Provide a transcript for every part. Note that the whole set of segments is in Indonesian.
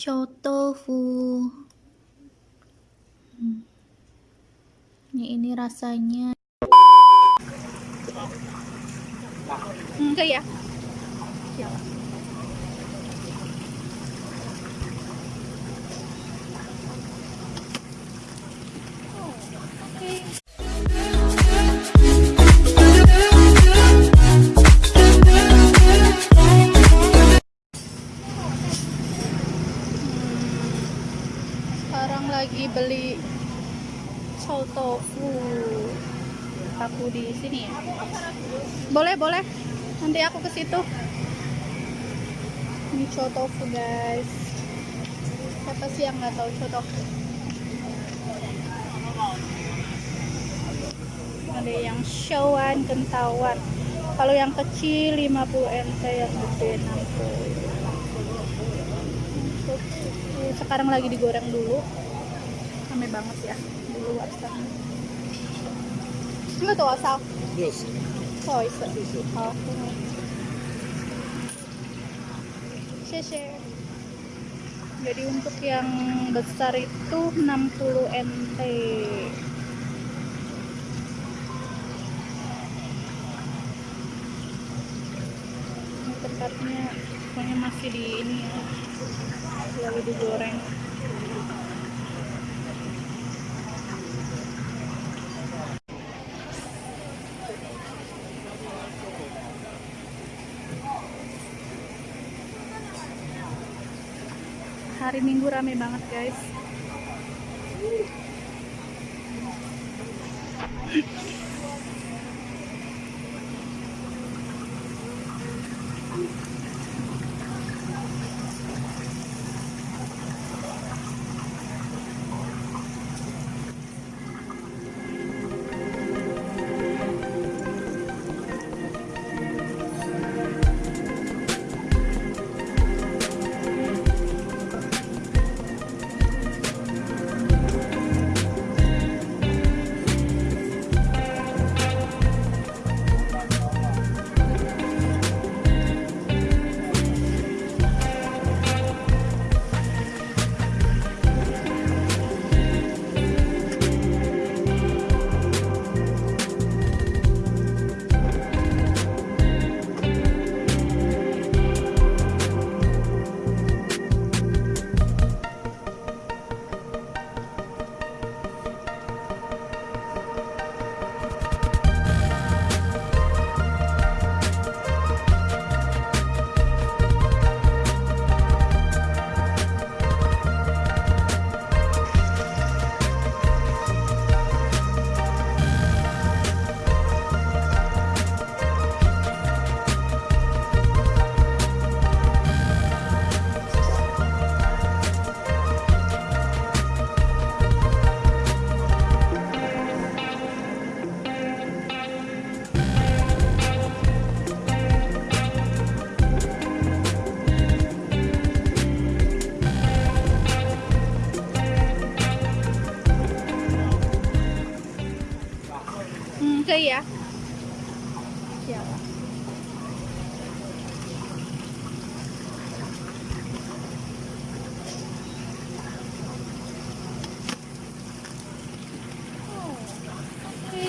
chow tofu hmm. ini ini rasanya. Enggak ya? Sekarang lagi beli chow tofu aku di sini ya. Boleh boleh. Nanti aku ke situ. Ini chow tofu guys. Siapa sih yang nggak tahu chow tofu ada yang showan kentawan kalau yang kecil 50 nt yang gede 60 sekarang lagi digoreng dulu rame banget ya di luar sana tuh asal? Yes. oh isa oh jadi untuk yang besar itu 60 nt ini tempatnya pokoknya masih di ini ya lagi digoreng hari minggu rame banget guys Hmm, oke ya. Ya. Oh, oke.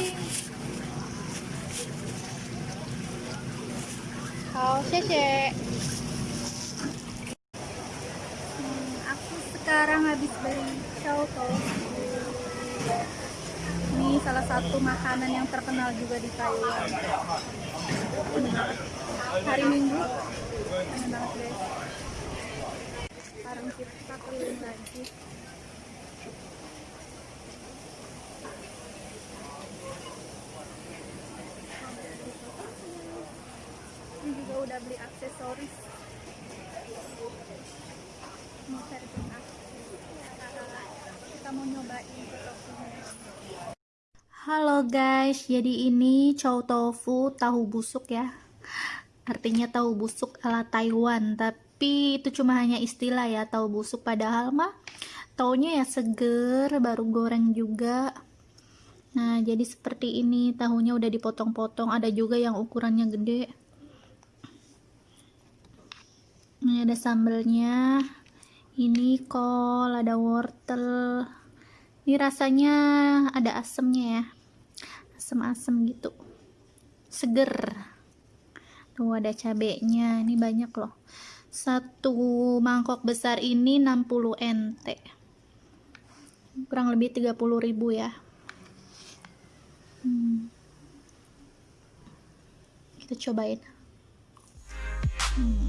好，谢谢。Hmm, aku sekarang habis beli chow tofu. Salah satu makanan yang terkenal juga di Taiwan. Hari Minggu, enak banget guys. Sekarang kita keliling lagi. Ini juga udah beli aksesoris. Mau cari tengah. Kita mau nyobain tofunya. Halo guys, jadi ini chow tofu tahu busuk ya. Artinya tahu busuk ala Taiwan, tapi itu cuma hanya istilah ya tahu busuk padahal mah taunya ya seger, baru goreng juga. Nah, jadi seperti ini tahunya udah dipotong-potong, ada juga yang ukurannya gede. Ini ada sambelnya. ini kol ada wortel ini rasanya ada asemnya ya. Asem-asem gitu. Seger. Tuh ada cabenya. Ini banyak loh. Satu mangkok besar ini 60 NT kurang lebih 30 ribu ya. Hmm. kita cobain. Hmm.